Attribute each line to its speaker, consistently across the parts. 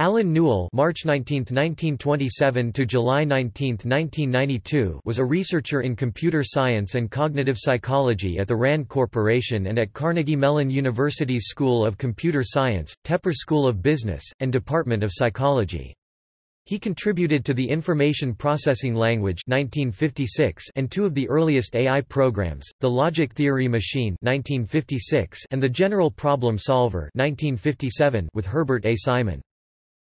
Speaker 1: Allen Newell March 19, 1927 to July 19, 1992 was a researcher in computer science and cognitive psychology at the RAND Corporation and at Carnegie Mellon University's School of Computer Science, Tepper School of Business, and Department of Psychology. He contributed to the Information Processing Language 1956 and two of the earliest AI programs, the Logic Theory Machine 1956 and the General Problem Solver 1957 with Herbert A. Simon.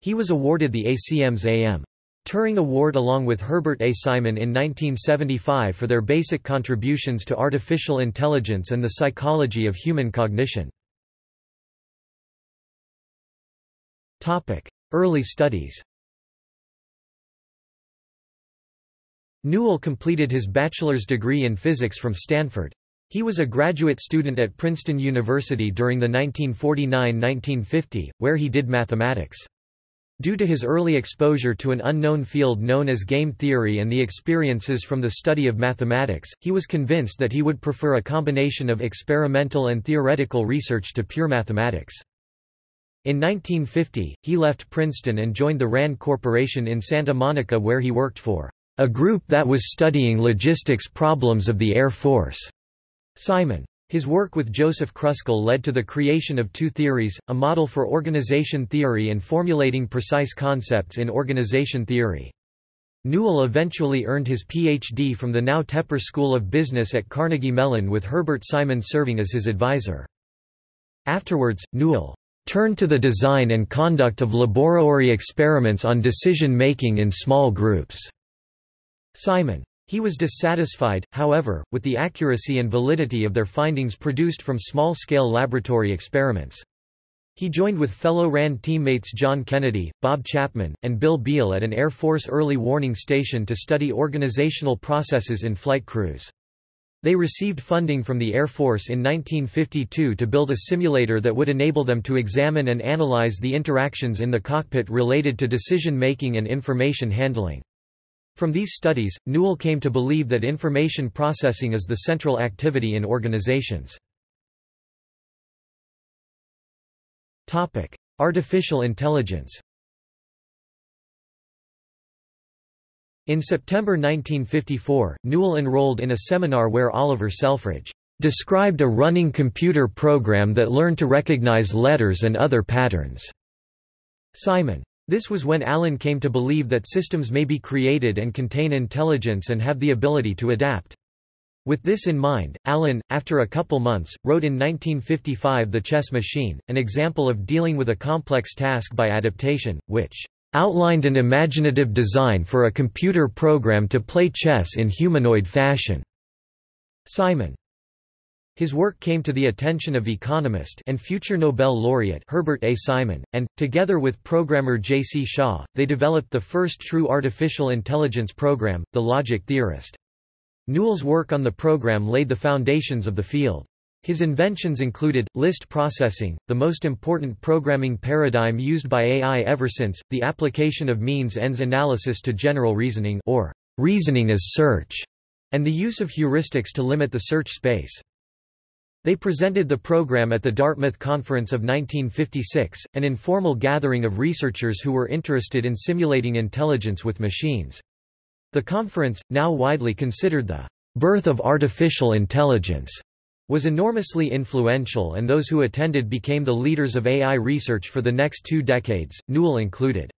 Speaker 1: He was awarded the ACM's A.M. Turing Award along with Herbert A. Simon in 1975 for their basic contributions to artificial intelligence and the psychology of human cognition. Early studies Newell completed his bachelor's degree in physics from Stanford. He was a graduate student at Princeton University during the 1949–1950, where he did mathematics. Due to his early exposure to an unknown field known as game theory and the experiences from the study of mathematics, he was convinced that he would prefer a combination of experimental and theoretical research to pure mathematics. In 1950, he left Princeton and joined the RAND Corporation in Santa Monica where he worked for a group that was studying logistics problems of the Air Force. Simon his work with Joseph Kruskal led to the creation of two theories, a model for organization theory and formulating precise concepts in organization theory. Newell eventually earned his Ph.D. from the now Tepper School of Business at Carnegie Mellon with Herbert Simon serving as his advisor. Afterwards, Newell turned to the design and conduct of laboratory experiments on decision-making in small groups. Simon he was dissatisfied, however, with the accuracy and validity of their findings produced from small-scale laboratory experiments. He joined with fellow RAND teammates John Kennedy, Bob Chapman, and Bill Beale at an Air Force early warning station to study organizational processes in flight crews. They received funding from the Air Force in 1952 to build a simulator that would enable them to examine and analyze the interactions in the cockpit related to decision-making and information handling. From these studies, Newell came to believe that information processing is the central activity in organizations. Artificial intelligence In September 1954, Newell enrolled in a seminar where Oliver Selfridge described a running computer program that learned to recognize letters and other patterns. Simon this was when Allen came to believe that systems may be created and contain intelligence and have the ability to adapt. With this in mind, Allen, after a couple months, wrote in 1955 The Chess Machine, an example of dealing with a complex task by adaptation, which outlined an imaginative design for a computer program to play chess in humanoid fashion. Simon his work came to the attention of economist and future Nobel laureate Herbert A. Simon, and, together with programmer J. C. Shaw, they developed the first true artificial intelligence program, the Logic Theorist. Newell's work on the program laid the foundations of the field. His inventions included, list processing, the most important programming paradigm used by AI ever since, the application of means-ends analysis to general reasoning or reasoning as search, and the use of heuristics to limit the search space. They presented the program at the Dartmouth Conference of 1956, an informal gathering of researchers who were interested in simulating intelligence with machines. The conference, now widely considered the birth of artificial intelligence, was enormously influential and those who attended became the leaders of AI research for the next two decades, Newell included.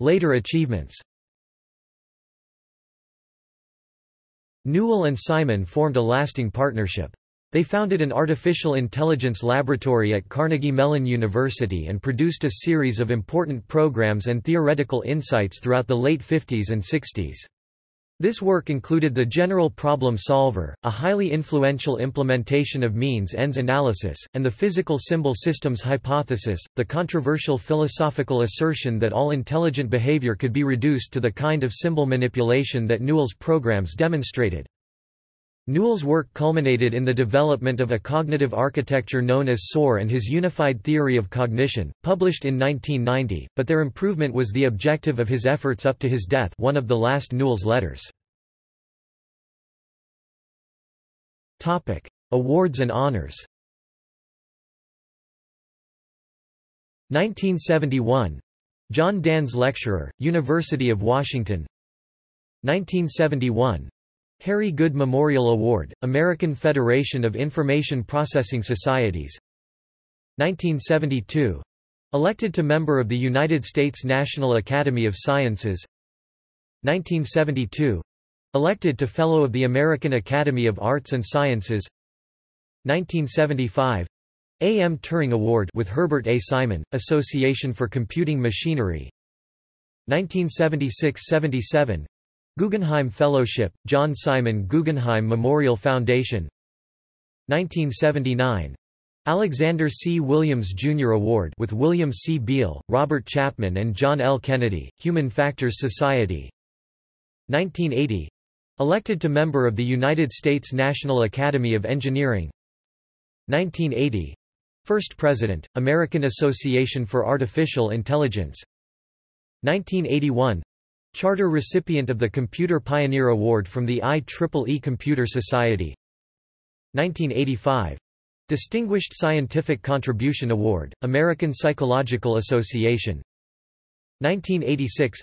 Speaker 1: Later achievements Newell and Simon formed a lasting partnership. They founded an artificial intelligence laboratory at Carnegie Mellon University and produced a series of important programs and theoretical insights throughout the late 50s and 60s. This work included the General Problem Solver, a highly influential implementation of means-ends analysis, and the physical symbol systems hypothesis, the controversial philosophical assertion that all intelligent behavior could be reduced to the kind of symbol manipulation that Newell's programs demonstrated. Newell's work culminated in the development of a cognitive architecture known as SOAR and his unified theory of cognition, published in 1990, but their improvement was the objective of his efforts up to his death one of the last Newell's letters. Awards and honors. 1971 John Danz Lecturer, University of Washington. 1971 Harry Goode Memorial Award, American Federation of Information Processing Societies. 1972 Elected to member of the United States National Academy of Sciences. 1972 Elected to Fellow of the American Academy of Arts and Sciences. 1975 A. M. Turing Award with Herbert A. Simon, Association for Computing Machinery. 1976–77 Guggenheim Fellowship, John Simon Guggenheim Memorial Foundation 1979 Alexander C. Williams Jr. Award with William C. Beall, Robert Chapman and John L. Kennedy, Human Factors Society 1980 Elected to member of the United States National Academy of Engineering 1980 First President, American Association for Artificial Intelligence 1981 Charter recipient of the Computer Pioneer Award from the IEEE Computer Society. 1985 Distinguished Scientific Contribution Award, American Psychological Association. 1986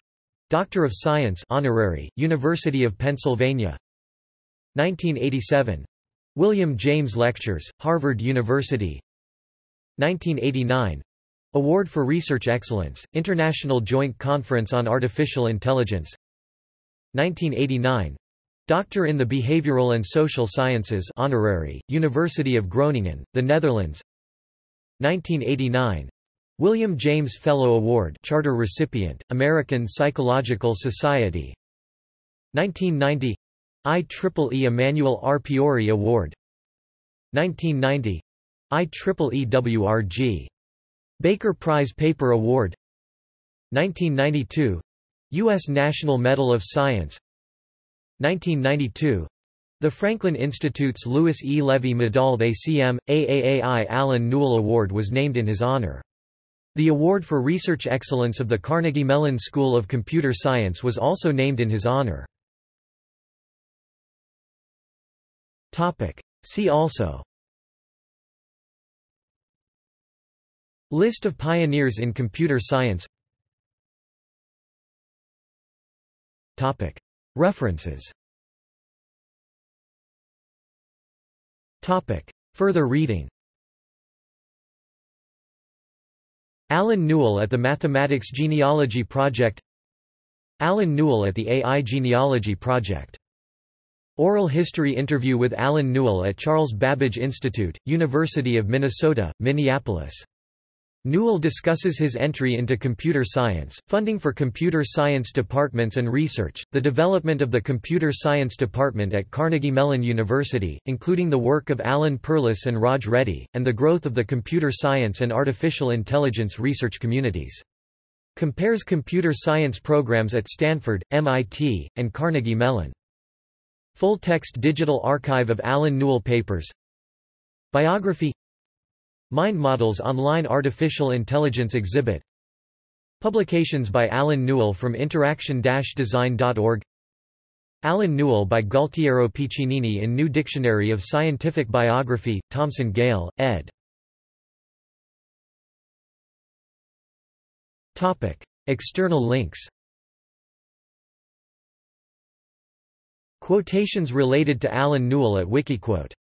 Speaker 1: Doctor of Science honorary, University of Pennsylvania. 1987 William James Lectures, Harvard University. 1989 Award for Research Excellence, International Joint Conference on Artificial Intelligence. 1989 Doctor in the Behavioral and Social Sciences honorary, University of Groningen, the Netherlands. 1989 William James Fellow Award charter recipient, American Psychological Society. 1990 IEEE Emanuel R. Piore Award. 1990 IEEE WRG Baker Prize Paper Award 1992 U.S. National Medal of Science 1992 the Franklin Institute's Louis E. Levy Medal ACM, AAAI Allen Newell Award was named in his honor. The Award for Research Excellence of the Carnegie Mellon School of Computer Science was also named in his honor. See also List of pioneers in computer science. References. Further reading. Allen Newell at the Mathematics Genealogy Project. Allen Newell at the AI Genealogy Project. Oral history interview with Allen Newell at Charles Babbage Institute, University of Minnesota, Minneapolis Newell discusses his entry into computer science, funding for computer science departments and research, the development of the computer science department at Carnegie Mellon University, including the work of Alan Perlis and Raj Reddy, and the growth of the computer science and artificial intelligence research communities. Compares computer science programs at Stanford, MIT, and Carnegie Mellon. Full-text digital archive of Allen Newell papers Biography Mind Models Online Artificial Intelligence Exhibit. Publications by Allen Newell from interaction-design.org Allen Newell by Gualtiero Piccinini in New Dictionary of Scientific Biography, Thomson Gale, ed. External links. Quotations related to Allen Newell at Wikiquote